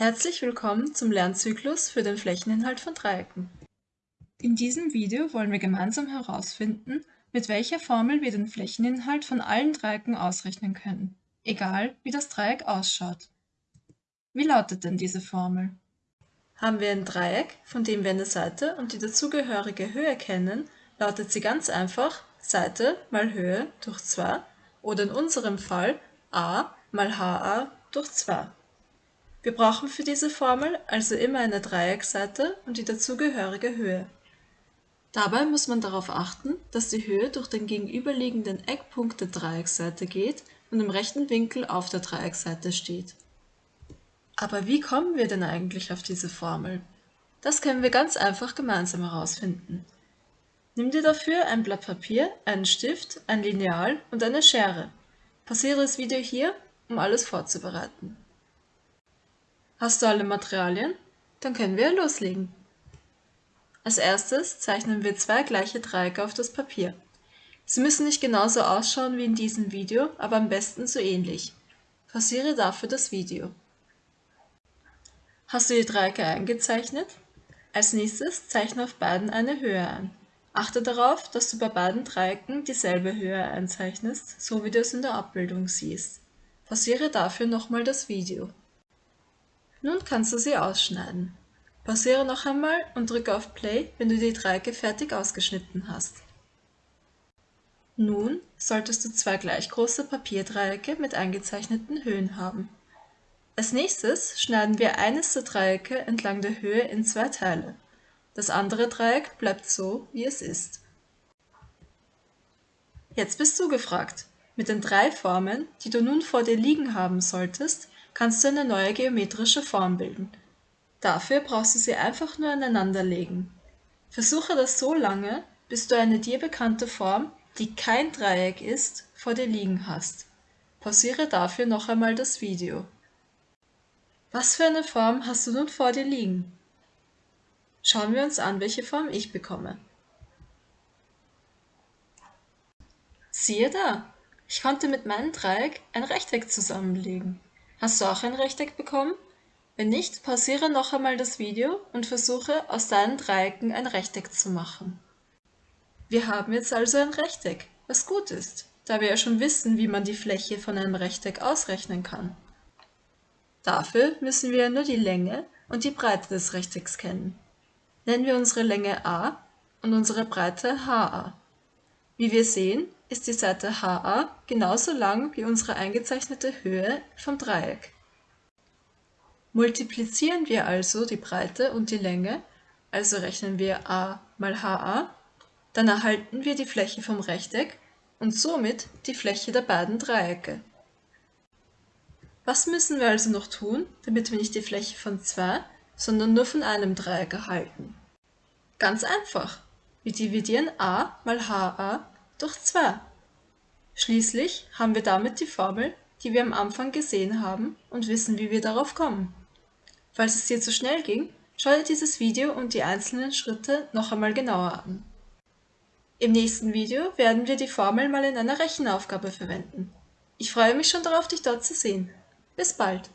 Herzlich willkommen zum Lernzyklus für den Flächeninhalt von Dreiecken. In diesem Video wollen wir gemeinsam herausfinden, mit welcher Formel wir den Flächeninhalt von allen Dreiecken ausrechnen können, egal wie das Dreieck ausschaut. Wie lautet denn diese Formel? Haben wir ein Dreieck, von dem wir eine Seite und die dazugehörige Höhe kennen, lautet sie ganz einfach Seite mal Höhe durch 2 oder in unserem Fall a mal ha durch 2. Wir brauchen für diese Formel also immer eine Dreiecksseite und die dazugehörige Höhe. Dabei muss man darauf achten, dass die Höhe durch den gegenüberliegenden Eckpunkt der Dreiecksseite geht und im rechten Winkel auf der Dreiecksseite steht. Aber wie kommen wir denn eigentlich auf diese Formel? Das können wir ganz einfach gemeinsam herausfinden. Nimm dir dafür ein Blatt Papier, einen Stift, ein Lineal und eine Schere. Pausiere das Video hier, um alles vorzubereiten. Hast du alle Materialien? Dann können wir loslegen. Als erstes zeichnen wir zwei gleiche Dreiecke auf das Papier. Sie müssen nicht genauso ausschauen wie in diesem Video, aber am besten so ähnlich. Pausiere dafür das Video. Hast du die Dreiecke eingezeichnet? Als nächstes zeichne auf beiden eine Höhe ein. Achte darauf, dass du bei beiden Dreiecken dieselbe Höhe einzeichnest, so wie du es in der Abbildung siehst. Pausiere dafür nochmal das Video. Nun kannst du sie ausschneiden. Pausiere noch einmal und drücke auf Play, wenn du die Dreiecke fertig ausgeschnitten hast. Nun solltest du zwei gleich große Papierdreiecke mit eingezeichneten Höhen haben. Als nächstes schneiden wir eines der Dreiecke entlang der Höhe in zwei Teile. Das andere Dreieck bleibt so, wie es ist. Jetzt bist du gefragt. Mit den drei Formen, die du nun vor dir liegen haben solltest, kannst du eine neue geometrische Form bilden. Dafür brauchst du sie einfach nur aneinander legen. Versuche das so lange, bis du eine dir bekannte Form, die kein Dreieck ist, vor dir liegen hast. Pausiere dafür noch einmal das Video. Was für eine Form hast du nun vor dir liegen? Schauen wir uns an, welche Form ich bekomme. Siehe da, ich konnte mit meinem Dreieck ein Rechteck zusammenlegen. Hast du auch ein Rechteck bekommen? Wenn nicht, pausiere noch einmal das Video und versuche aus deinen Dreiecken ein Rechteck zu machen. Wir haben jetzt also ein Rechteck, was gut ist, da wir ja schon wissen, wie man die Fläche von einem Rechteck ausrechnen kann. Dafür müssen wir nur die Länge und die Breite des Rechtecks kennen. Nennen wir unsere Länge a und unsere Breite ha. Wie wir sehen, ist die Seite HA genauso lang wie unsere eingezeichnete Höhe vom Dreieck. Multiplizieren wir also die Breite und die Länge, also rechnen wir a mal HA, dann erhalten wir die Fläche vom Rechteck und somit die Fläche der beiden Dreiecke. Was müssen wir also noch tun, damit wir nicht die Fläche von zwei, sondern nur von einem Dreieck erhalten? Ganz einfach. Wir dividieren a mal ha durch 2. Schließlich haben wir damit die Formel, die wir am Anfang gesehen haben und wissen, wie wir darauf kommen. Falls es dir zu schnell ging, schau dir dieses Video und die einzelnen Schritte noch einmal genauer an. Im nächsten Video werden wir die Formel mal in einer Rechenaufgabe verwenden. Ich freue mich schon darauf, dich dort zu sehen. Bis bald!